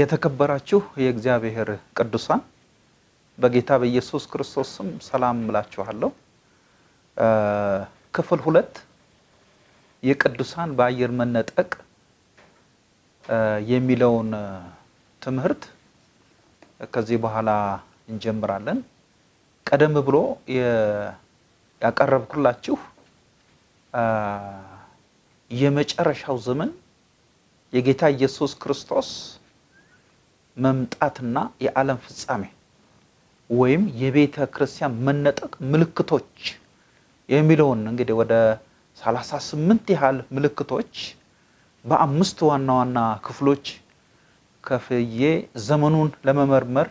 የተከበራችሁ የእግዚአብሔር ቅዱሳን በጌታ በኢየሱስ ክርስቶስ ስም ሰላም እላችኋለሁ። ክፍል ሁለት የቅዱሳን በአየር መነጠቅ የሚለውን ትምህርት ከዚህ በኋላ እንጀምራለን። ቀደም ብሎ ያቀረብኩላችሁ የመጨረሻው ዘመን የጌታ ኢየሱስ ክርስቶስ መምጣትና የዓለም ፍጻሜ ወይም የቤተ ክርስቲያን መነጠቅ ምልክቶች የሚለውን እንግዲህ ወደ 38 ያህል ምልክቶች በአምስት ዋና ዋና ክፍሎች ከፍዬ ዘመኑን ለመመርመር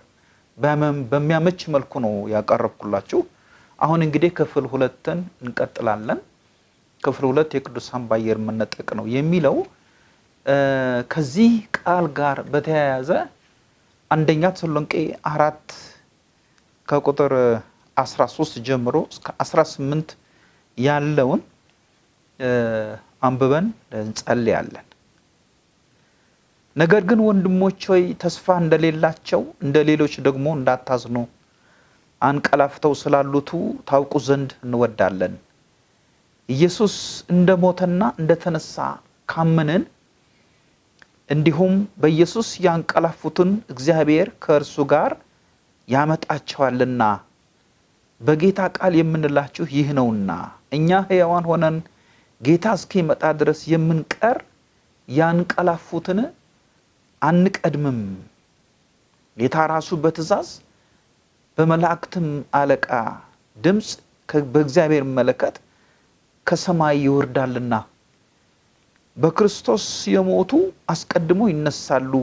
በሚያመች መልኩ ነው ያቀረብኩላችሁ። አሁን እንግዲህ ክፍል ሁለትን እንቀጥላለን። ክፍል ሁለት የቅዱሳን በአየር መነጠቅ ነው የሚለው ከዚህ ቃል ጋር በተያያዘ አንደኛ ተሰሎንቄ አራት ከቁጥር 13 ጀምሮ እስከ 18 ያለውን አንብበን እንጸልያለን። ነገር ግን ወንድሞች ሆይ ተስፋ እንደሌላቸው እንደ ሌሎች ደግሞ እንዳታዝኑ አንቀላፍተው ስላሉቱ ታውቁ ዘንድ እንወዳለን። ኢየሱስ እንደሞተና እንደተነሳ ካመንን እንዲሁም በኢየሱስ ያንቀላፉትን እግዚአብሔር ከእርሱ ጋር ያመጣቸዋልና በጌታ ቃል የምንላችሁ ይህ ነውና እኛ ሕያዋን ሆነን ጌታ እስኪመጣ ድረስ የምንቀር ያንቀላፉትን አንቀድምም። ጌታ ራሱ በትእዛዝ በመላእክትም አለቃ ድምፅ በእግዚአብሔር መለከት ከሰማይ ይወርዳልና በክርስቶስ የሞቱ አስቀድሞ ይነሳሉ።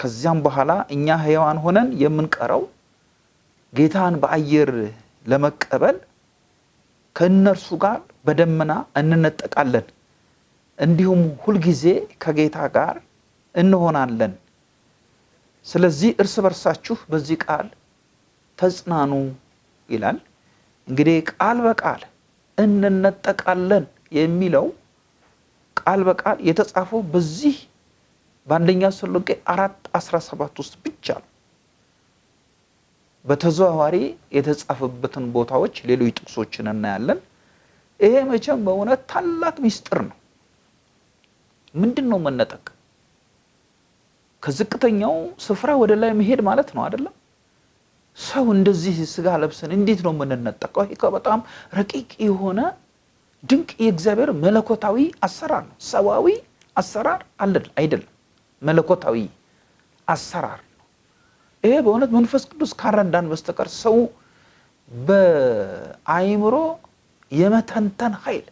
ከዚያም በኋላ እኛ ሕያዋን ሆነን የምንቀረው ጌታን በአየር ለመቀበል ከእነርሱ ጋር በደመና እንነጠቃለን፣ እንዲሁም ሁልጊዜ ከጌታ ጋር እንሆናለን። ስለዚህ እርስ በርሳችሁ በዚህ ቃል ተጽናኑ ይላል። እንግዲህ ቃል በቃል እንነጠቃለን የሚለው ቃል በቃል የተጻፈው በዚህ በአንደኛ ተሰሎንቄ አራት አስራ ሰባት ውስጥ ብቻ ነው። በተዘዋዋሪ የተጻፈበትን ቦታዎች ሌሎች ጥቅሶችን እናያለን። ይሄ መቼም በእውነት ታላቅ ምስጢር ነው። ምንድን ነው መነጠቅ? ከዝቅተኛው ስፍራ ወደ ላይ መሄድ ማለት ነው አይደለም? ሰው እንደዚህ ስጋ ለብሰን እንዴት ነው የምንነጠቀው? ይሄ በጣም ረቂቅ የሆነ ድንቅ የእግዚአብሔር መለኮታዊ አሰራር ነው። ሰዋዊ አሰራር አይደለም፣ መለኮታዊ አሰራር ነው። ይሄ በእውነት መንፈስ ቅዱስ ካረዳን በስተቀር ሰው በአይምሮ የመተንተን ኃይል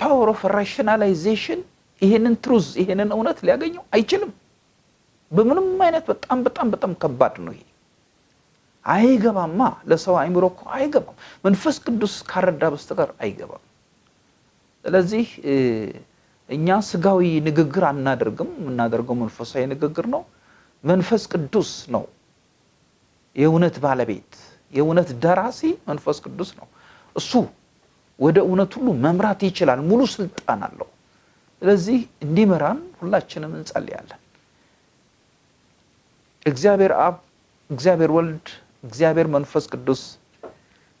power of rationalization ይሄንን truth ይሄንን እውነት ሊያገኘው አይችልም። በምንም አይነት በጣም በጣም በጣም ከባድ ነው ይሄ። አይገባማ ለሰው አይምሮ እኮ አይገባም። መንፈስ ቅዱስ ካልረዳ በስተቀር አይገባም። ስለዚህ እኛ ስጋዊ ንግግር አናደርግም። የምናደርገው መንፈሳዊ ንግግር ነው። መንፈስ ቅዱስ ነው የእውነት ባለቤት፣ የእውነት ደራሲ መንፈስ ቅዱስ ነው። እሱ ወደ እውነት ሁሉ መምራት ይችላል። ሙሉ ስልጣን አለው። ስለዚህ እንዲመራን ሁላችንም እንጸልያለን። እግዚአብሔር አብ፣ እግዚአብሔር ወልድ እግዚአብሔር መንፈስ ቅዱስ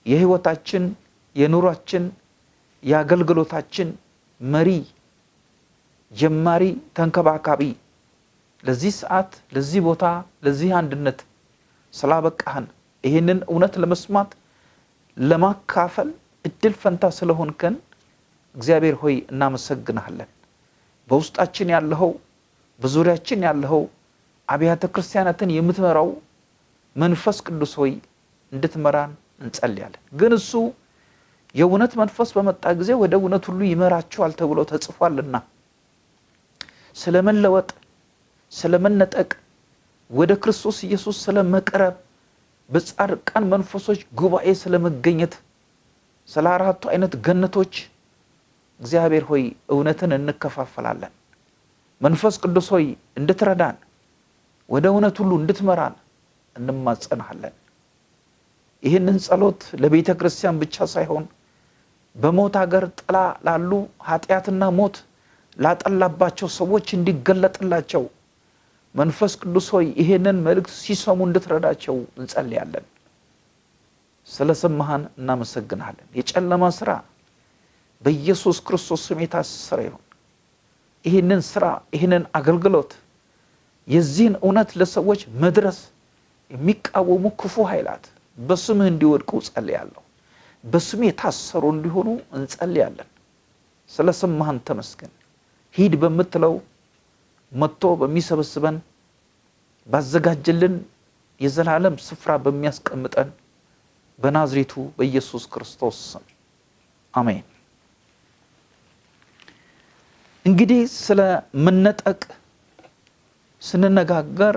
የሕይወታችን፣ የኑሯችን፣ የአገልግሎታችን መሪ፣ ጀማሪ፣ ተንከባካቢ ለዚህ ሰዓት፣ ለዚህ ቦታ፣ ለዚህ አንድነት ስላበቃህን ይህንን እውነት ለመስማት ለማካፈል እድል ፈንታ ስለሆንከን እግዚአብሔር ሆይ እናመሰግንሃለን። በውስጣችን ያለኸው በዙሪያችን ያለኸው አብያተ ክርስቲያናትን የምትመራው መንፈስ ቅዱስ ሆይ እንድትመራን እንጸልያለን። ግን እሱ የእውነት መንፈስ በመጣ ጊዜ ወደ እውነት ሁሉ ይመራችኋል ተብሎ ተጽፏልና ስለመለወጥ፣ ስለመነጠቅ፣ ወደ ክርስቶስ ኢየሱስ ስለመቅረብ፣ በጻድቃን መንፈሶች ጉባኤ ስለመገኘት፣ ስለ አራቱ አይነት ገነቶች እግዚአብሔር ሆይ እውነትን እንከፋፈላለን። መንፈስ ቅዱስ ሆይ እንድትረዳን፣ ወደ እውነት ሁሉ እንድትመራን እንማጸናሃለን። ይህንን ጸሎት ለቤተ ክርስቲያን ብቻ ሳይሆን በሞት ሀገር ጥላ ላሉ ኃጢአትና ሞት ላጠላባቸው ሰዎች እንዲገለጥላቸው መንፈስ ቅዱስ ሆይ ይሄንን መልእክት ሲሰሙ እንድትረዳቸው እንጸልያለን። ስለሰማህን እናመሰግናለን። የጨለማ ስራ በኢየሱስ ክርስቶስ ስም የታሰረ ይሁን። ይህንን ስራ ይህንን አገልግሎት የዚህን እውነት ለሰዎች መድረስ የሚቃወሙ ክፉ ኃይላት በስምህ እንዲወድቁ ጸልያለሁ። በስም የታሰሩ እንዲሆኑ እንጸልያለን። ስለሰማህን ተመስገን። ሂድ በምትለው መጥቶ በሚሰበስበን ባዘጋጀልን የዘላለም ስፍራ በሚያስቀምጠን በናዝሬቱ በኢየሱስ ክርስቶስ ስም አሜን። እንግዲህ ስለ መነጠቅ ስንነጋገር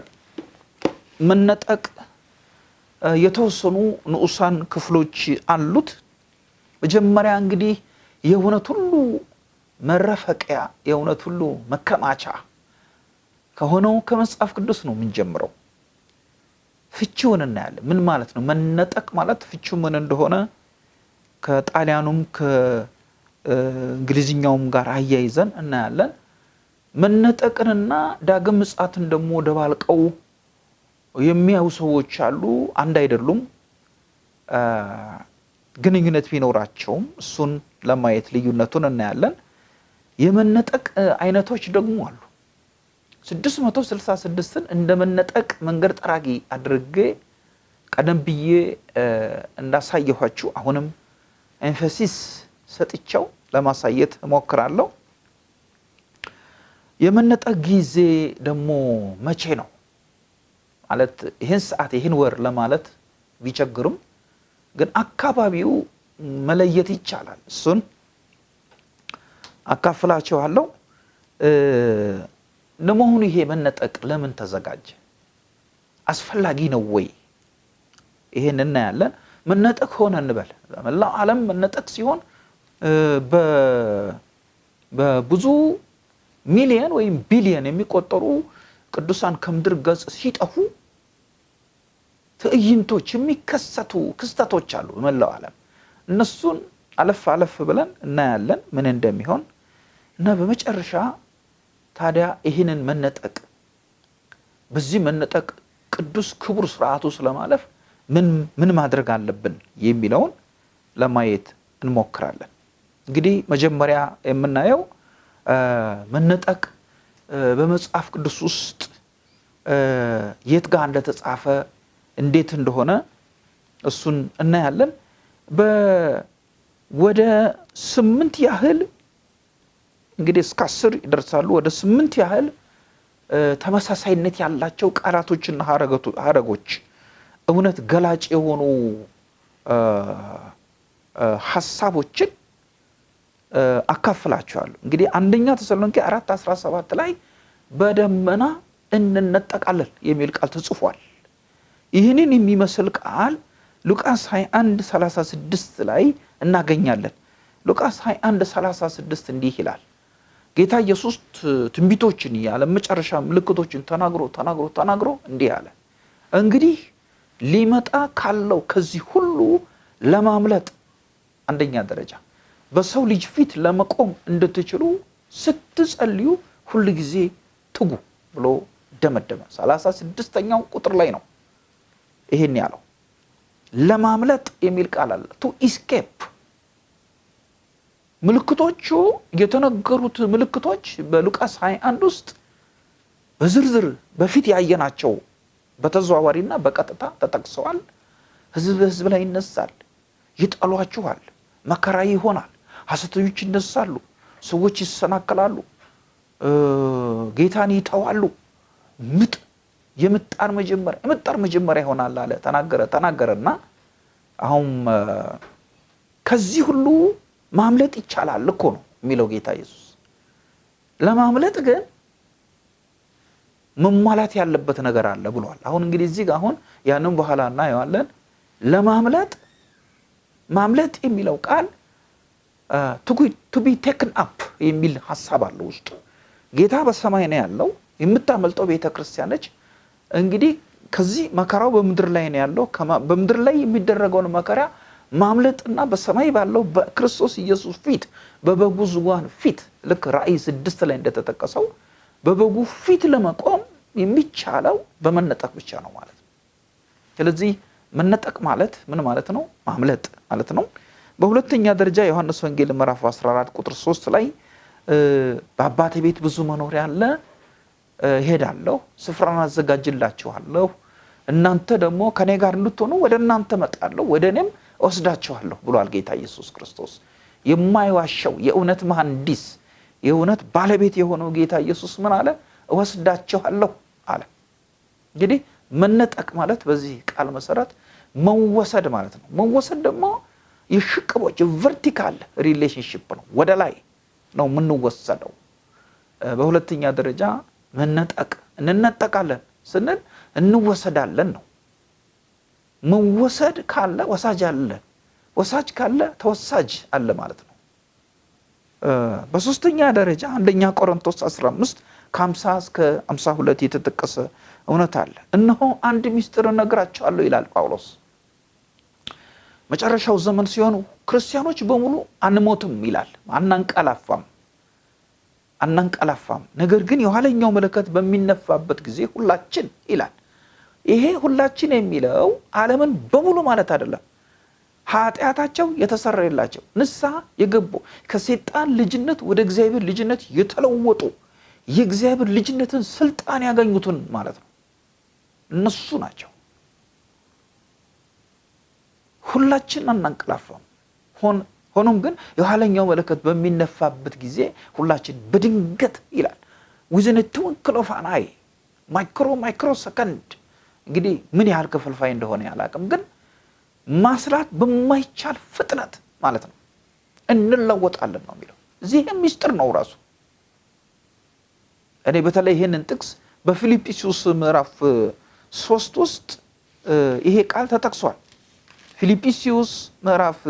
መነጠቅ የተወሰኑ ንዑሳን ክፍሎች አሉት። መጀመሪያ እንግዲህ የእውነት ሁሉ መረፈቂያ የእውነት ሁሉ መከማቻ ከሆነው ከመጽሐፍ ቅዱስ ነው የምንጀምረው። ፍቺውን እናያለን። ምን ማለት ነው መነጠቅ ማለት? ፍቺው ምን እንደሆነ ከጣሊያኑም ከእንግሊዝኛውም ጋር አያይዘን እናያለን። መነጠቅንና ዳግም ምጽአትን ደግሞ ደባልቀው የሚያዩ ሰዎች አሉ። አንድ አይደሉም። ግንኙነት ቢኖራቸውም እሱን ለማየት ልዩነቱን እናያለን። የመነጠቅ አይነቶች ደግሞ አሉ። 666ን እንደ መነጠቅ መንገድ ጠራጊ አድርጌ ቀደም ብዬ እንዳሳየኋችሁ አሁንም emphasis ሰጥቻው ለማሳየት እሞክራለሁ። የመነጠቅ ጊዜ ደግሞ መቼ ነው ማለት ይህን ሰዓት ይህን ወር ለማለት ቢቸግርም ግን አካባቢው መለየት ይቻላል። እሱን አካፍላችኋለሁ። ለመሆኑ ይሄ መነጠቅ ለምን ተዘጋጀ? አስፈላጊ ነው ወይ? ይሄን እናያለን። መነጠቅ ሆነ እንበል በመላው ዓለም መነጠቅ ሲሆን በብዙ ሚሊየን ወይም ቢሊየን የሚቆጠሩ ቅዱሳን ከምድር ገጽ ሲጠፉ ትዕይንቶች የሚከሰቱ ክስተቶች አሉ በመላው ዓለም። እነሱን አለፍ አለፍ ብለን እናያለን ምን እንደሚሆን እና በመጨረሻ ታዲያ ይህንን መነጠቅ በዚህ መነጠቅ ቅዱስ ክቡር ስርዓቱ ስለማለፍ ምን ማድረግ አለብን የሚለውን ለማየት እንሞክራለን። እንግዲህ መጀመሪያ የምናየው መነጠቅ በመጽሐፍ ቅዱስ ውስጥ የት ጋር እንደተጻፈ እንዴት እንደሆነ እሱን እናያለን። ወደ ስምንት ያህል እንግዲህ እስከ አስር ይደርሳሉ። ወደ ስምንት ያህል ተመሳሳይነት ያላቸው ቃላቶችና ሀረጎች እውነት ገላጭ የሆኑ ሀሳቦችን አካፍላቸዋለሁ። እንግዲህ አንደኛ ተሰሎንቄ አራት አስራ ሰባት ላይ በደመና እንነጠቃለን የሚል ቃል ተጽፏል። ይህንን የሚመስል ቃል ሉቃስ 21 36 ላይ እናገኛለን። ሉቃስ 21 36 እንዲህ ይላል። ጌታ ኢየሱስ ትንቢቶችን ያለ መጨረሻ ምልክቶችን ተናግሮ ተናግሮ ተናግሮ እንዲህ አለ፣ እንግዲህ ሊመጣ ካለው ከዚህ ሁሉ ለማምለጥ አንደኛ ደረጃ በሰው ልጅ ፊት ለመቆም እንድትችሉ ስትጸልዩ ሁል ጊዜ ትጉ ብሎ ደመደመ። ሰላሳ ስድስተኛው ቁጥር ላይ ነው ይሄን ያለው። ለማምለጥ የሚል ቃል አለ። to escape ምልክቶቹ የተነገሩት ምልክቶች በሉቃስ 21 ውስጥ በዝርዝር በፊት ያየናቸው በተዘዋዋሪና በቀጥታ ተጠቅሰዋል። ህዝብ በህዝብ ላይ ይነሳል፣ ይጠሏችኋል፣ መከራ ይሆናል፣ ሐሰተኞች ይነሳሉ፣ ሰዎች ይሰናከላሉ፣ ጌታን ይተዋሉ፣ ምጥ የምጣር መጀመሪያ የምጣር መጀመሪያ ይሆናል አለ ተናገረ ተናገረና አሁን ከዚህ ሁሉ ማምለጥ ይቻላል እኮ ነው የሚለው ጌታ ኢየሱስ። ለማምለጥ ግን መሟላት ያለበት ነገር አለ ብሏል። አሁን እንግዲህ እዚህ ጋር አሁን ያንን በኋላ እናየዋለን። ለማምለጥ ማምለጥ የሚለው ቃል to be taken up የሚል ሀሳብ አለው ውስጡ። ጌታ በሰማይ ነው ያለው፣ የምታመልጠው ቤተ ክርስቲያን እንግዲህ ከዚህ መከራው በምድር ላይ ነው ያለው። በምድር ላይ የሚደረገውን መከራ ማምለጥና በሰማይ ባለው በክርስቶስ ኢየሱስ ፊት በበጉ ዙፋን ፊት ልክ ራእይ ስድስት ላይ እንደተጠቀሰው በበጉ ፊት ለመቆም የሚቻለው በመነጠቅ ብቻ ነው ማለት ነው። ስለዚህ መነጠቅ ማለት ምን ማለት ነው? ማምለጥ ማለት ነው። በሁለተኛ ደረጃ ዮሐንስ ወንጌል ምዕራፍ 14 ቁጥር 3 ላይ በአባቴ ቤት ብዙ መኖሪያ አለ፣ እሄዳለሁ፣ ስፍራን አዘጋጅላችኋለሁ፣ እናንተ ደግሞ ከኔ ጋር እንድትሆኑ ወደ እናንተ እመጣለሁ፣ ወደ እኔም እወስዳችኋለሁ ብሏል ጌታ ኢየሱስ ክርስቶስ። የማይዋሸው የእውነት መሐንዲስ የእውነት ባለቤት የሆነው ጌታ ኢየሱስ ምን አለ? እወስዳችኋለሁ አለ። እንግዲህ መነጠቅ ማለት በዚህ ቃል መሰረት መወሰድ ማለት ነው። መወሰድ ደግሞ የሽቅቦሽ vertical relationship ነው። ወደ ላይ ነው የምንወሰደው። በሁለተኛ ደረጃ መነጠቅ እንነጠቃለን ስንል እንወሰዳለን ነው። መወሰድ ካለ ወሳጅ አለ፣ ወሳጅ ካለ ተወሳጅ አለ ማለት ነው። በሶስተኛ ደረጃ አንደኛ ቆሮንቶስ 15 ከ50 እስከ 52 የተጠቀሰ እውነት አለ። እነሆ አንድ ምስጢር እነግራቸዋለሁ ይላል ጳውሎስ። መጨረሻው ዘመን ሲሆኑ ክርስቲያኖች በሙሉ አንሞትም ይላል፣ አናንቀላፋም አናንቀላፋም። ነገር ግን የኋለኛው መለከት በሚነፋበት ጊዜ ሁላችን ይላል። ይሄ ሁላችን የሚለው ዓለምን በሙሉ ማለት አይደለም። ኃጢአታቸው የተሰረየላቸው ንስሐ የገቡ ከሴጣን ልጅነት ወደ እግዚአብሔር ልጅነት የተለወጡ የእግዚአብሔር ልጅነትን ስልጣን ያገኙትን ማለት ነው። እነሱ ናቸው። ሁላችን አናንቀላፋም። ሆኖም ግን የኋለኛው መለከት በሚነፋበት ጊዜ ሁላችን በድንገት ይላል within twinkle micro micro second እንግዲህ ምን ያህል ክፍልፋይ እንደሆነ አላቅም ግን ማስላት በማይቻል ፍጥነት ማለት ነው እንለወጣለን ነው የሚለው። እዚህም ሚስጥር ነው ራሱ። እኔ በተለይ ይህንን ጥቅስ በፊልጵስዩስ ምዕራፍ ሶስት ውስጥ ይሄ ቃል ተጠቅሷል። ፊልጵስዩስ ምዕራፍ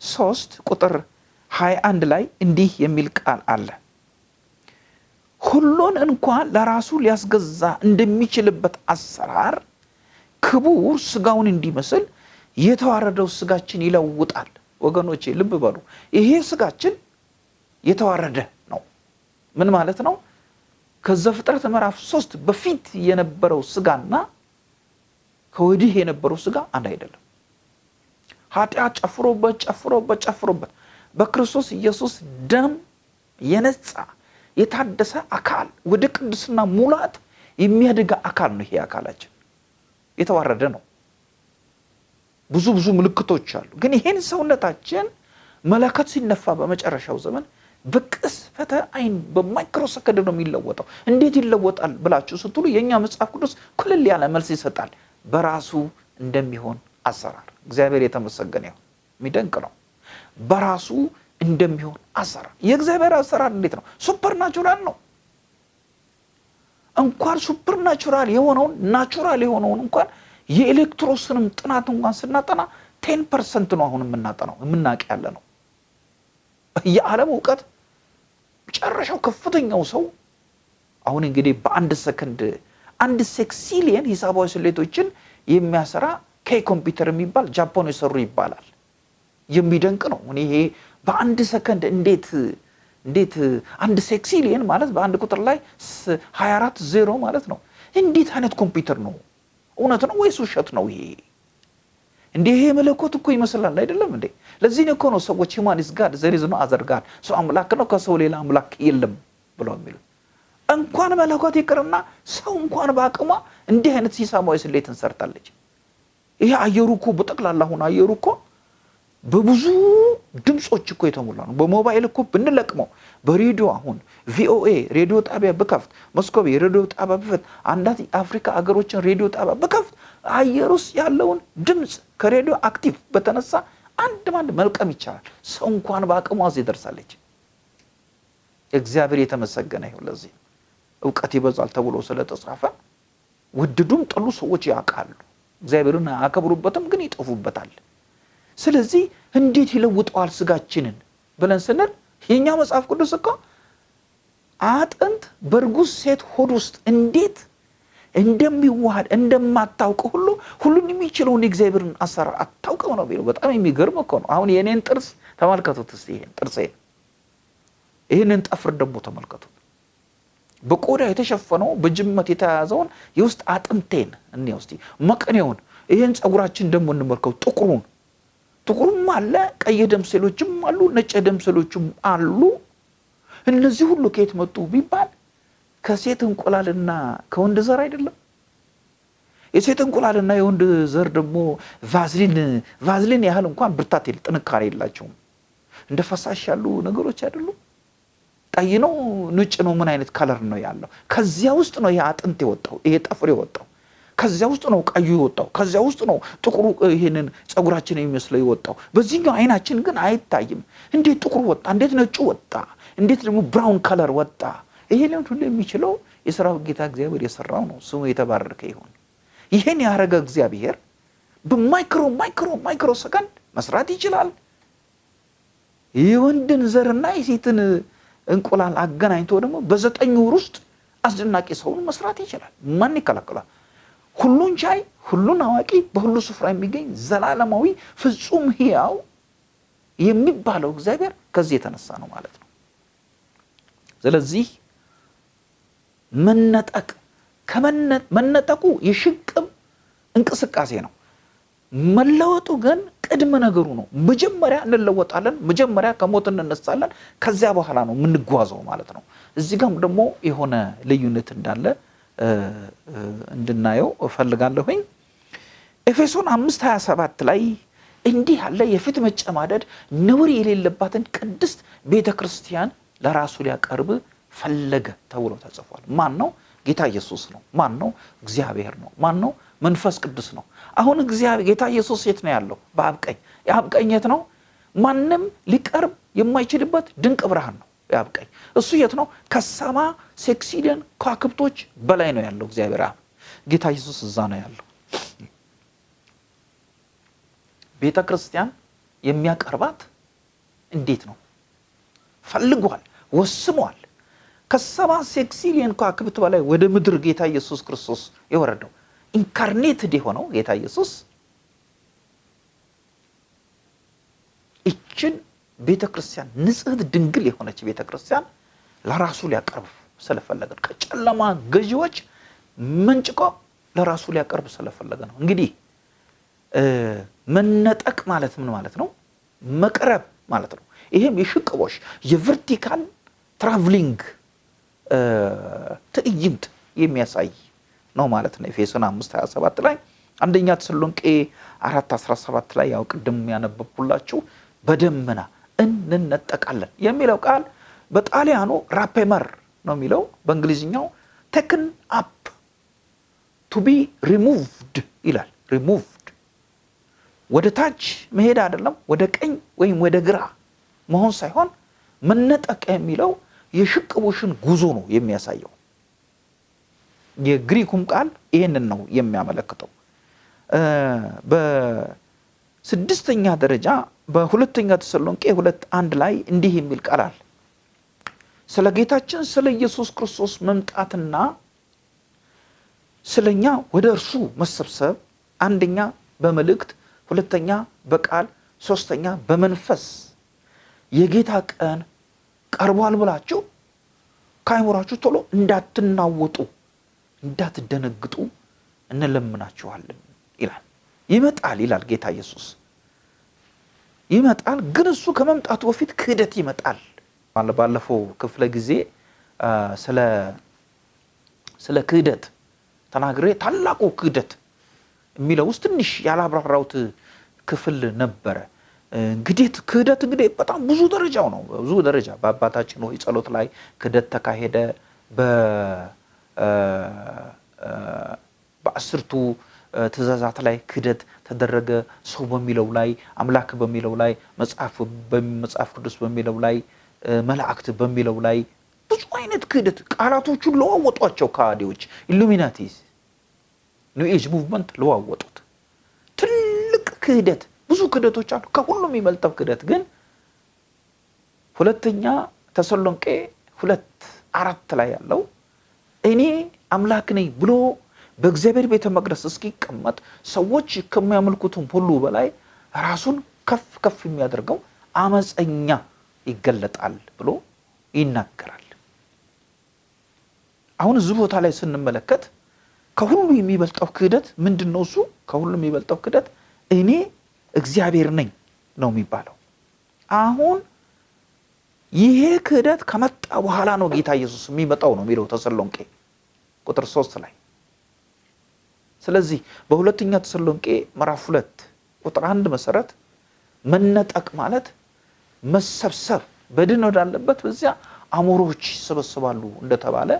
ሶስት ቁጥር 21 ላይ እንዲህ የሚል ቃል አለ። ሁሉን እንኳን ለራሱ ሊያስገዛ እንደሚችልበት አሰራር ክቡር ስጋውን እንዲመስል የተዋረደው ስጋችን ይለውጣል። ወገኖቼ ልብ በሉ። ይሄ ስጋችን የተዋረደ ነው። ምን ማለት ነው? ከዘፍጥረት ምዕራፍ ሶስት በፊት የነበረው ስጋና ከወዲህ የነበረው ስጋ አንድ አይደለም። ኃጢአት ጨፍሮበት ጨፍሮበት ጨፍሮበት በክርስቶስ ኢየሱስ ደም የነጻ የታደሰ አካል ወደ ቅድስና ሙላት የሚያድጋ አካል ነው። ይሄ አካላችን የተዋረደ ነው። ብዙ ብዙ ምልክቶች አሉ። ግን ይሄን ሰውነታችን መለከት ሲነፋ በመጨረሻው ዘመን በቅስፈተ አይን በማይክሮ ሰከንድ ነው የሚለወጠው። እንዴት ይለወጣል ብላችሁ ስትሉ የእኛ መጽሐፍ ቅዱስ ኩልል ያለ መልስ ይሰጣል። በራሱ እንደሚሆን አሰራር። እግዚአብሔር የተመሰገነ ይሁን። የሚደንቅ ነው። በራሱ እንደሚሆን አሰራር። የእግዚአብሔር አሰራር እንዴት ነው? supernatural ነው። እንኳን supernatural የሆነውን natural የሆነውን እንኳን የ electrons ንም ጥናት እንኳን ስናጠና ten percent ነው አሁን የምናጠናው የምናውቅ ያለ ነው። የዓለም እውቀት መጨረሻው ከፍተኛው ሰው አሁን እንግዲህ በአንድ ሰከንድ አንድ sextillion ሂሳባዊ ስሌቶችን የሚያሰራ ኮምፒውተር የሚባል ጃፓን የሰሩ ይባላል። የሚደንቅ ነው። እኔ ይሄ በአንድ ሰከንድ እንዴት እንዴት አንድ sextillion ማለት በአንድ ቁጥር ላይ 24 ዜሮ ማለት ነው። እንዴት አይነት ኮምፒውተር ነው? እውነት ነው ወይስ ውሸት ነው? ይሄ እንዲህ ይሄ መለኮት እኮ ይመስላል አይደለም እንዴ? ለዚህ እኮ ነው ሰዎች human is God there is no other God ሰው አምላክ ነው ከሰው ሌላ አምላክ የለም ብለው የሚሉት እንኳን መለኮት ይቅርና ሰው እንኳን በአቅሟ እንዲህ አይነት ሂሳባዊ ስሌትን ሰርታለች። ይሄ አየሩ እኮ በጠቅላላ አሁን አየሩ እኮ በብዙ ድምፆች እኮ የተሞላ ነው። በሞባይል እኮ ብንለቅመው በሬዲዮ አሁን ቪኦኤ ሬዲዮ ጣቢያ ብከፍት፣ ሞስኮ የሬዲዮ ጣቢያ ብከፍት፣ አንዳንድ የአፍሪካ አገሮችን ሬዲዮ ጣቢያ ብከፍት አየር ውስጥ ያለውን ድምፅ ከ radio active በተነሳ አንድ ባንድ መልቀም ይቻላል። ሰው እንኳን በአቅሟ እዚህ ደርሳለች። እግዚአብሔር የተመሰገነ ይሁን። ለዚህ እውቀት ይበዛል ተብሎ ስለተጻፈ ወደዱም ጠሉ ሰዎች ያውቃሉ። እግዚአብሔርን አያከብሩበትም፣ ግን ይጠፉበታል። ስለዚህ እንዴት ይለውጠዋል ስጋችንን ብለን ስንል የኛ መጽሐፍ ቅዱስ እኮ አጥንት በእርጉዝ ሴት ሆድ ውስጥ እንዴት እንደሚዋሃድ እንደማታውቅ ሁሉ ሁሉን የሚችለውን የእግዚአብሔርን አሰራር አታውቅም ነው የሚለው። በጣም የሚገርም እኮ ነው። አሁን የእኔን ጥርስ ተመልከቱት እስቲ። ይሄን ጥርሴን፣ ይህንን ጠፍር ደግሞ ተመልከቱት። በቆዳ የተሸፈነው በጅመት የተያዘውን የውስጥ አጥንቴን እኔ ውስጥ መቅኔውን ይህን ጸጉራችን ደግሞ እንመልከው ጥቁሩን። ጥቁሩም አለ ቀይ ደም ሴሎችም አሉ ነጭ ደም ሴሎችም አሉ። እነዚህ ሁሉ ከየት መጡ ቢባል ከሴት እንቁላልና ከወንድ ዘር አይደለም። የሴት እንቁላልና የወንድ ዘር ደግሞ ቫዝሊን ቫዝሊን ያህል እንኳን ብርታት ጥንካሬ የላቸውም። እንደ ፈሳሽ ያሉ ነገሮች አይደሉም ቀይ ነው። ነጭ ነው። ምን አይነት color ነው ያለው? ከዚያ ውስጥ ነው ይሄ አጥንት የወጣው ይሄ ጥፍር የወጣው። ከዚያ ውስጥ ነው ቀዩ የወጣው። ከዚያ ውስጥ ነው ጥቁሩ ይሄንን ጸጉራችን የሚመስለው የወጣው። በዚህኛው አይናችን ግን አይታይም። እንዴት ጥቁሩ ወጣ? እንዴት ነጩ ወጣ? እንዴት ደግሞ brown color ወጣ? ይሄ ሊሆን ሁሉ የሚችለው የሰራው ጌታ እግዚአብሔር የሰራው ነው። ስሙ የተባረከ ይሁን። ይሄን ያደረገ እግዚአብሔር በ micro micro micro second መስራት ይችላል። የወንድን ዘርና የሴትን እንቁላል አገናኝቶ ደግሞ በዘጠኝ ወር ውስጥ አስደናቂ ሰውን መስራት ይችላል። ማን ይከላከላል? ሁሉን ቻይ ሁሉን አዋቂ በሁሉ ስፍራ የሚገኝ ዘላለማዊ ፍጹም ህያው የሚባለው እግዚአብሔር ከዚህ የተነሳ ነው ማለት ነው። ስለዚህ መነጠቅ መነጠቁ የሽቅብ እንቅስቃሴ ነው። መለወጡ ግን ቅድመ ነገሩ ነው። መጀመሪያ እንለወጣለን መጀመሪያ ከሞት እንነሳለን ከዚያ በኋላ ነው የምንጓዘው ማለት ነው። እዚህ ጋም ደግሞ የሆነ ልዩነት እንዳለ እንድናየው እፈልጋለሁኝ። ኤፌሶን አምስት 27 ላይ እንዲህ ያለ የፊት መጨማደድ ነውር የሌለባትን ቅድስት ቤተ ክርስቲያን ለራሱ ሊያቀርብ ፈለገ ተብሎ ተጽፏል። ማን ነው? ጌታ ኢየሱስ ነው። ማን ነው? እግዚአብሔር ነው። ማን ነው? መንፈስ ቅዱስ ነው አሁን እግዚአብሔር ጌታ ኢየሱስ የት ነው ያለው? በአብ ቀኝ። የአብ ቀኝ የት ነው? ማንም ሊቀርብ የማይችልበት ድንቅ ብርሃን ነው የአብ እሱ የት ነው? ከሰማ ሴክሲደን ከዋክብቶች በላይ ነው ያለው እግዚአብሔር አብ። ጌታ ኢየሱስ እዛ ነው ያለው። ቤተ ክርስቲያን የሚያቀርባት እንዴት ነው? ፈልጓል ወስኗል። ከሰባ sextillion ከዋክብት በላይ ወደ ምድር ጌታ ኢየሱስ ክርስቶስ የወረደው incarnated የሆነው ጌታ ኢየሱስ ይችን ቤተ ክርስቲያን ንጽሕት ድንግል የሆነች ቤተ ክርስቲያን ለራሱ ሊያቀርብ ስለፈለገ ከጨለማ ገዢዎች መንጭቆ ለራሱ ሊያቀርብ ስለፈለገ ነው። እንግዲህ መነጠቅ ማለት ምን ማለት ነው? መቅረብ ማለት ነው። ይሄም የሽቅቦሽ የ vertical traveling ትዕይንት የሚያሳይ ነው ማለት ነው። ኤፌሶን 5 27 ላይ አንደኛ ተሰሎንቄ 4 17 ላይ ያው ቅድም ያነበብኩላችሁ በደመና እንነጠቃለን የሚለው ቃል በጣሊያኑ rapiemur ነው የሚለው በእንግሊዝኛው ቴክን አፕ ቱ ቢ ሪሙቭድ ይላል። ሪሙቭድ ወደ ታች መሄድ አይደለም ወደ ቀኝ ወይም ወደ ግራ መሆን ሳይሆን መነጠቅ የሚለው የሽቅቦሽ ጉዞ ነው የሚያሳየው የግሪኩም ቃል ይህንን ነው የሚያመለክተው። በስድስተኛ ደረጃ በሁለተኛ ተሰሎንቄ ሁለት አንድ ላይ እንዲህ የሚል ቃል አለ። ስለ ጌታችን ስለ ኢየሱስ ክርስቶስ መምጣትና ስለኛ ወደ እርሱ መሰብሰብ አንደኛ በመልእክት ሁለተኛ በቃል ሶስተኛ በመንፈስ የጌታ ቀን ቀርቧል ብላችሁ ከአይምሯችሁ ቶሎ እንዳትናወጡ እንዳትደነግጡ እንለምናችኋለን ይላል። ይመጣል ይላል ጌታ ኢየሱስ። ይመጣል ግን እሱ ከመምጣቱ በፊት ክህደት ይመጣል። ባለፈው ክፍለ ጊዜ ስለ ክህደት ተናግሬ ታላቁ ክህደት የሚለው ውስጥ ትንሽ ያላብራራውት ክፍል ነበረ። እንግዲህ ክህደት እንግዲህ በጣም ብዙ ደረጃው ነው። ብዙ ደረጃ በአባታችን ሆይ ጸሎት ላይ ክህደት ተካሄደ በአስርቱ ትእዛዛት ላይ ክህደት ተደረገ። ሰው በሚለው ላይ አምላክ በሚለው ላይ መጽሐፍ ቅዱስ በሚለው ላይ መላእክት በሚለው ላይ ብዙ አይነት ክህደት ቃላቶቹን ለዋወጧቸው ከሃዲዎች። ኢሉሚናቲስ ኒው movement ለዋወጡት። ትልቅ ክህደት ብዙ ክህደቶች አሉ። ከሁሉም የሚበልጠው ክህደት ግን ሁለተኛ ተሰሎንቄ ሁለት አራት ላይ ያለው እኔ አምላክ ነኝ ብሎ በእግዚአብሔር ቤተ መቅደስ እስኪቀመጥ ሰዎች ከሚያመልኩትም ሁሉ በላይ ራሱን ከፍ ከፍ የሚያደርገው አመፀኛ ይገለጣል ብሎ ይናገራል አሁን እዚህ ቦታ ላይ ስንመለከት ከሁሉ የሚበልጠው ክህደት ምንድን ነው? እሱ ከሁሉ የሚበልጠው ክህደት እኔ እግዚአብሔር ነኝ ነው የሚባለው። አሁን ይሄ ክህደት ከመጣ በኋላ ነው ጌታ ኢየሱስ የሚመጣው ነው የሚለው ተሰሎንቄ ቁጥር ሶስት ላይ። ስለዚህ በሁለተኛ ተሰሎንቄ ምዕራፍ ሁለት ቁጥር አንድ መሰረት መነጠቅ ማለት መሰብሰብ በድን ወዳለበት በዚያ አሞሮች ይሰበሰባሉ እንደተባለ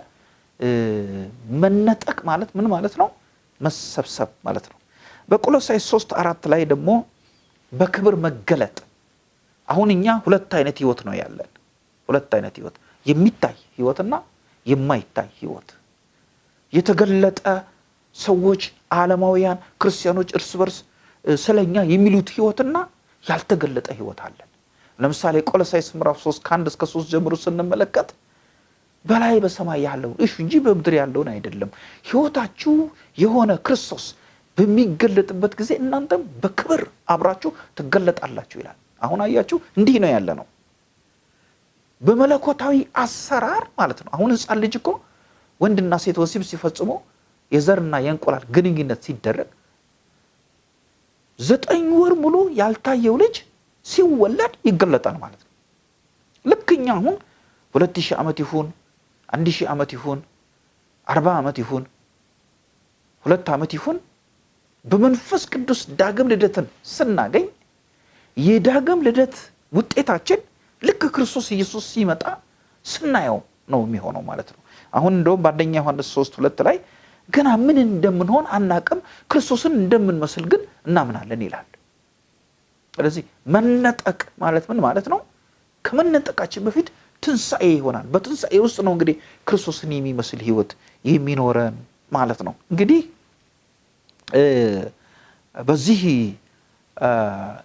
መነጠቅ ማለት ምን ማለት ነው? መሰብሰብ ማለት ነው። በቆሎሳይስ ሶስት አራት ላይ ደግሞ በክብር መገለጥ። አሁን እኛ ሁለት አይነት ህይወት ነው ያለን። ሁለት አይነት ህይወት፣ የሚታይ ህይወትና የማይታይ ህይወት። የተገለጠ ሰዎች ዓለማውያን ክርስቲያኖች እርስ በርስ ስለኛ የሚሉት ህይወትና ያልተገለጠ ህይወት አለን። ለምሳሌ ቆሎሳይስ ምዕራፍ 3 ከአንድ እስከ ሶስት ጀምሮ ስንመለከት በላይ በሰማይ ያለውን እሹ እንጂ በምድር ያለውን አይደለም። ህይወታችሁ የሆነ ክርስቶስ በሚገለጥበት ጊዜ እናንተም በክብር አብራችሁ ትገለጣላችሁ ይላል። አሁን አያችሁ፣ እንዲህ ነው ያለ ነው በመለኮታዊ አሰራር ማለት ነው። አሁን ህፃን ልጅ እኮ ወንድና ሴት ወሲብ ሲፈጽሙ የዘርና የእንቁላል ግንኙነት ሲደረግ ዘጠኝ ወር ሙሉ ያልታየው ልጅ ሲወለድ ይገለጣል ማለት ነው። ልክ እኛ አሁን ሁለት ሺህ ዓመት ይሁን አንድ ሺህ ዓመት ይሁን አርባ ዓመት ይሁን ሁለት ዓመት ይሁን በመንፈስ ቅዱስ ዳግም ልደትን ስናገኝ የዳግም ልደት ውጤታችን ልክ ክርስቶስ ኢየሱስ ሲመጣ ስናየው ነው የሚሆነው ማለት ነው። አሁን እንደውም በአንደኛ ዮሐንስ ሶስት ሁለት ላይ ገና ምን እንደምንሆን አናቅም፣ ክርስቶስን እንደምንመስል ግን እናምናለን ይላል። ስለዚህ መነጠቅ ማለት ምን ማለት ነው? ከመነጠቃችን በፊት ትንሣኤ ይሆናል። በትንሣኤ ውስጥ ነው እንግዲህ ክርስቶስን የሚመስል ህይወት የሚኖረን ማለት ነው። እንግዲህ በዚህ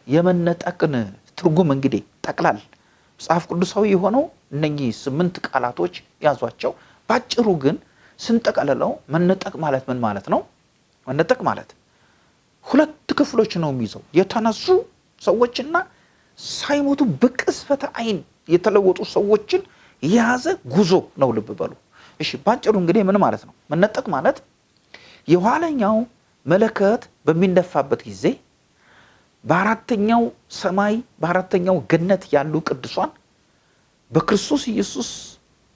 የመነጠቅን ትርጉም እንግዲህ ጠቅላል መጽሐፍ ቅዱሳዊ የሆነው እነኚህ ስምንት ቃላቶች ያዟቸው። ባጭሩ ግን ስንጠቀልለው መነጠቅ ማለት ምን ማለት ነው? መነጠቅ ማለት ሁለት ክፍሎች ነው የሚይዘው የተነሱ ሰዎችና ሳይሞቱ በቅጽበተ ዓይን የተለወጡ ሰዎችን የያዘ ጉዞ ነው። ልብ በሉ እሺ። ባጭሩ እንግዲህ ምን ማለት ነው? መነጠቅ ማለት የኋለኛው መለከት በሚነፋበት ጊዜ በአራተኛው ሰማይ በአራተኛው ገነት ያሉ ቅዱሳን በክርስቶስ ኢየሱስ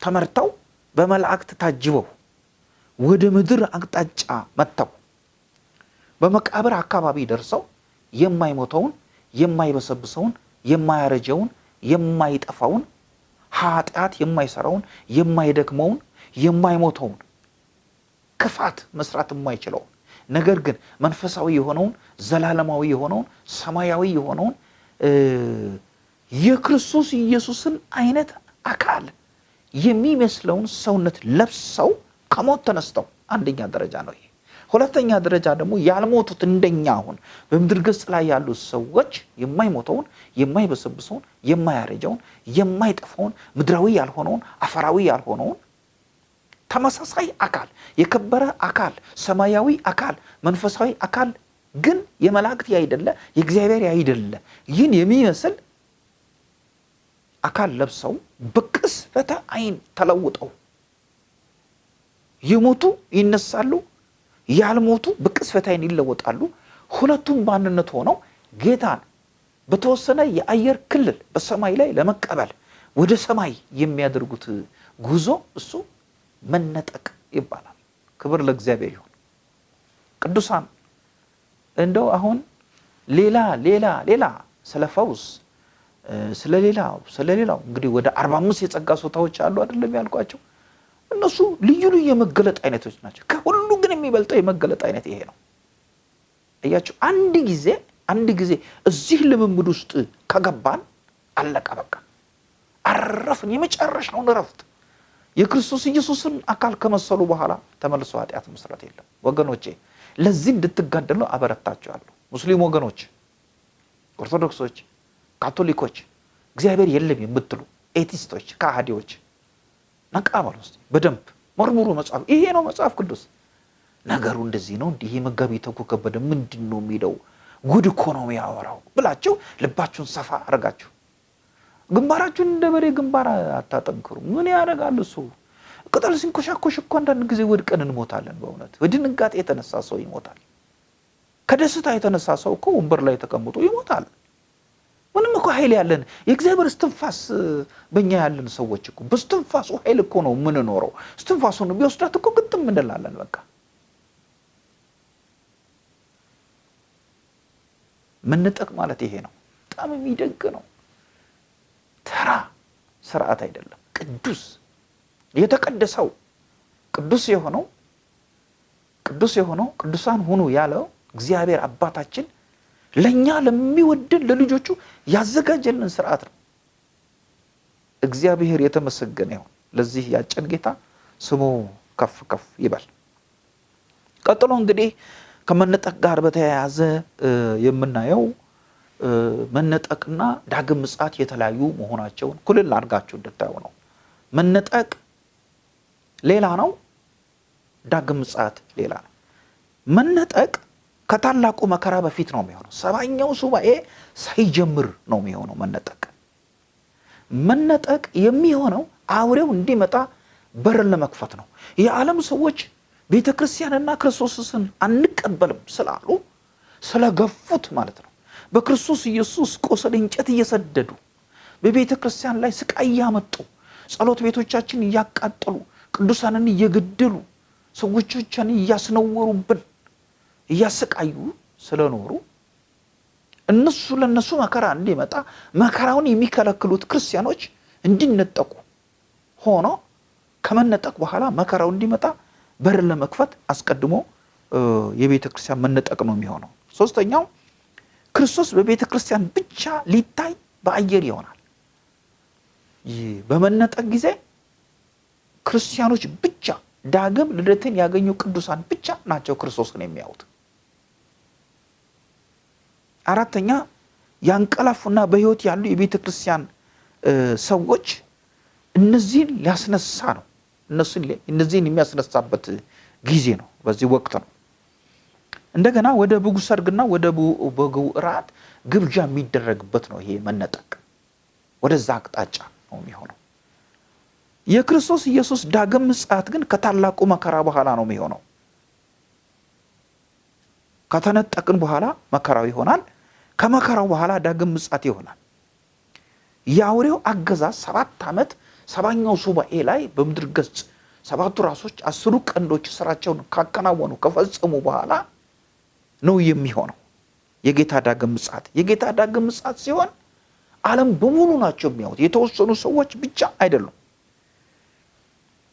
ተመርተው በመላእክት ታጅበው ወደ ምድር አቅጣጫ መጥተው በመቃብር አካባቢ ደርሰው የማይሞተውን የማይበሰብሰውን የማያረጀውን የማይጠፋውን ኃጢአት የማይሰራውን የማይደክመውን የማይሞተውን ክፋት መስራት የማይችለውን ነገር ግን መንፈሳዊ የሆነውን ዘላለማዊ የሆነውን ሰማያዊ የሆነውን የክርስቶስ ኢየሱስን አይነት አካል የሚመስለውን ሰውነት ለብሰው ከሞት ተነስተው አንደኛ ደረጃ ነው ይሄ። ሁለተኛ ደረጃ ደግሞ ያልሞቱት እንደኛ አሁን በምድር ገጽ ላይ ያሉ ሰዎች የማይሞተውን የማይበሰብሰውን የማያረጀውን የማይጠፋውን ምድራዊ ያልሆነውን አፈራዊ ያልሆነውን ተመሳሳይ አካል የከበረ አካል ሰማያዊ አካል መንፈሳዊ አካል ግን የመላእክት ያይደለ የእግዚአብሔር ያይደለ ይህን የሚመስል አካል ለብሰው በቅጽበተ ዓይን ተለውጠው የሞቱ ይነሳሉ፣ ያልሞቱ በቅጽበተ ዓይን ይለወጣሉ። ሁለቱም በአንድነት ሆነው ጌታን በተወሰነ የአየር ክልል በሰማይ ላይ ለመቀበል ወደ ሰማይ የሚያደርጉት ጉዞ እሱ መነጠቅ ይባላል። ክብር ለእግዚአብሔር ይሁን። ቅዱሳን እንደው አሁን ሌላ ሌላ ሌላ ስለ ፈውስ ስለ ሌላው ስለ ሌላው እንግዲህ ወደ አርባ አምስት የጸጋ ስጦታዎች አሉ አይደለም ያልኳቸው እነሱ ልዩ ልዩ የመገለጥ አይነቶች ናቸው። ከሁሉ ግን የሚበልጠው የመገለጥ አይነት ይሄ ነው። እያቸው አንድ ጊዜ አንድ ጊዜ እዚህ ልምምድ ውስጥ ከገባን አለቀ በቃ አረፍን። የመጨረሻውን እረፍት የክርስቶስ ኢየሱስን አካል ከመሰሉ በኋላ ተመልሶ ኃጢአት መስራት የለም ወገኖቼ። ለዚህ እንድትጋደሉ አበረታችኋለሁ። ሙስሊም ወገኖች፣ ኦርቶዶክሶች፣ ካቶሊኮች፣ እግዚአብሔር የለም የምትሉ ኤቲስቶች፣ ከሃዲዎች ነቃ በሉ እስቲ በደንብ መርምሩ። መጽሐፍ ይሄ ነው መጽሐፍ ቅዱስ ነገሩ እንደዚህ ነው። እንዲህ መጋቢ ተኩ ከበደ ምንድን ነው የሚለው ጉድ እኮ ነው የሚያወራው ብላችሁ ልባችሁን ሰፋ አድርጋችሁ ግንባራችሁን እንደ በሬ ግንባር አታጠንክሩ። ምን ያደርጋል እሱ? ቅጠል ሲንኮሻኮሽ እኮ አንዳንድ ጊዜ ወድቀን እንሞታለን። በእውነት በድንጋጤ የተነሳ ሰው ይሞታል። ከደስታ የተነሳ ሰው እኮ ወንበር ላይ ተቀምጦ ይሞታል። ምንም እኮ ኃይል ያለን የእግዚአብሔር እስትንፋስ በእኛ ያለን ሰዎች እኮ በስትንፋሱ ኃይል እኮ ነው የምንኖረው። እስትንፋሱን ቢወስዳት እኮ ግጥም እንላለን። በቃ ምንጠቅ ማለት ይሄ ነው። በጣም የሚደንቅ ነው። ተራ ስርዓት አይደለም። ቅዱስ የተቀደሰው ቅዱስ የሆነው ቅዱስ የሆነው ቅዱሳን ሁኑ ያለው እግዚአብሔር አባታችን ለእኛ ለሚወድን ለልጆቹ ያዘጋጀልን ስርዓት ነው። እግዚአብሔር የተመሰገነ ይሁን። ለዚህ ያጨን ጌታ ስሙ ከፍ ከፍ ይበል። ቀጥሎ እንግዲህ ከመነጠቅ ጋር በተያያዘ የምናየው መነጠቅና ዳግም ምጽአት የተለያዩ መሆናቸውን ኩልል አድርጋችሁ እንድታዩ ነው። መነጠቅ ሌላ ነው፣ ዳግም ምጽአት ሌላ ነው። መነጠቅ ከታላቁ መከራ በፊት ነው የሚሆነው። ሰባኛው ሱባኤ ሳይጀምር ነው የሚሆነው መነጠቅ። መነጠቅ የሚሆነው አውሬው እንዲመጣ በርን ለመክፈት ነው። የዓለም ሰዎች ቤተ ክርስቲያንና ክርስቶስን አንቀበልም ስላሉ ስለገፉት ማለት ነው። በክርስቶስ ኢየሱስ ቁስል እንጨት እየሰደዱ በቤተ ክርስቲያን ላይ ስቃይ እያመጡ ጸሎት ቤቶቻችን እያቃጠሉ ቅዱሳንን እየገደሉ ሰዎቻችን እያስነወሩብን እያሰቃዩ ስለኖሩ እነሱ ለነሱ መከራ እንዲመጣ መከራውን የሚከለክሉት ክርስቲያኖች እንዲነጠቁ ሆኖ ከመነጠቅ በኋላ መከራው እንዲመጣ በርን ለመክፈት አስቀድሞ የቤተ ክርስቲያን መነጠቅ ነው የሚሆነው። ሶስተኛው ክርስቶስ በቤተ ክርስቲያን ብቻ ሊታይ በአየር ይሆናል። በመነጠቅ ጊዜ ክርስቲያኖች ብቻ ዳግም ልደትን ያገኙ ቅዱሳን ብቻ ናቸው ክርስቶስን የሚያዩት። አራተኛ ያንቀላፉና በሕይወት ያሉ የቤተ ክርስቲያን ሰዎች እነዚህን ሊያስነሳ ነው። እነዚህን የሚያስነሳበት ጊዜ ነው። በዚህ ወቅት ነው። እንደገና ወደ በጉ ሰርግና ወደ በጉ እራት ግብዣ የሚደረግበት ነው። ይሄ መነጠቅ ወደዛ አቅጣጫ ነው የሚሆነው። የክርስቶስ ኢየሱስ ዳግም ምጽአት ግን ከታላቁ መከራ በኋላ ነው የሚሆነው። ከተነጠቅን በኋላ መከራው ይሆናል። ከመከራው በኋላ ዳግም ምጽአት ይሆናል። የአውሬው አገዛዝ ሰባት ዓመት ሰባኛው ሱባኤ ላይ በምድር ገጽ ሰባቱ ራሶች አስሩ ቀንዶች ስራቸውን ካከናወኑ ከፈጸሙ በኋላ ነው የሚሆነው የጌታ ዳግም ምጽአት። የጌታ ዳግም ምጽአት ሲሆን ዓለም በሙሉ ናቸው የሚያዩት፣ የተወሰኑ ሰዎች ብቻ አይደሉም።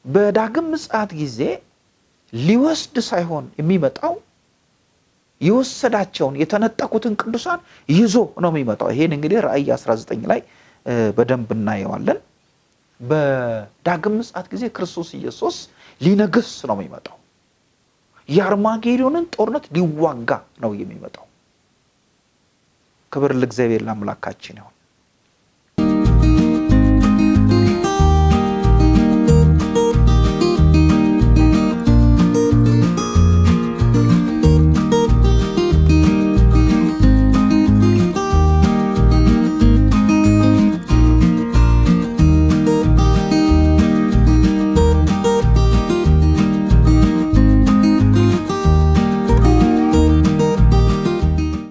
በዳግም ምጽአት ጊዜ ሊወስድ ሳይሆን የሚመጣው የወሰዳቸውን የተነጠቁትን ቅዱሳን ይዞ ነው የሚመጣው። ይሄን እንግዲህ ራእይ 19 ላይ በደንብ እናየዋለን። በዳግም ምጽአት ጊዜ ክርስቶስ ኢየሱስ ሊነግስ ነው የሚመጣው። የአርማጌዶንን ጦርነት ሊዋጋ ነው የሚመጣው። ክብር ለእግዚአብሔር ለአምላካችን ይሁን።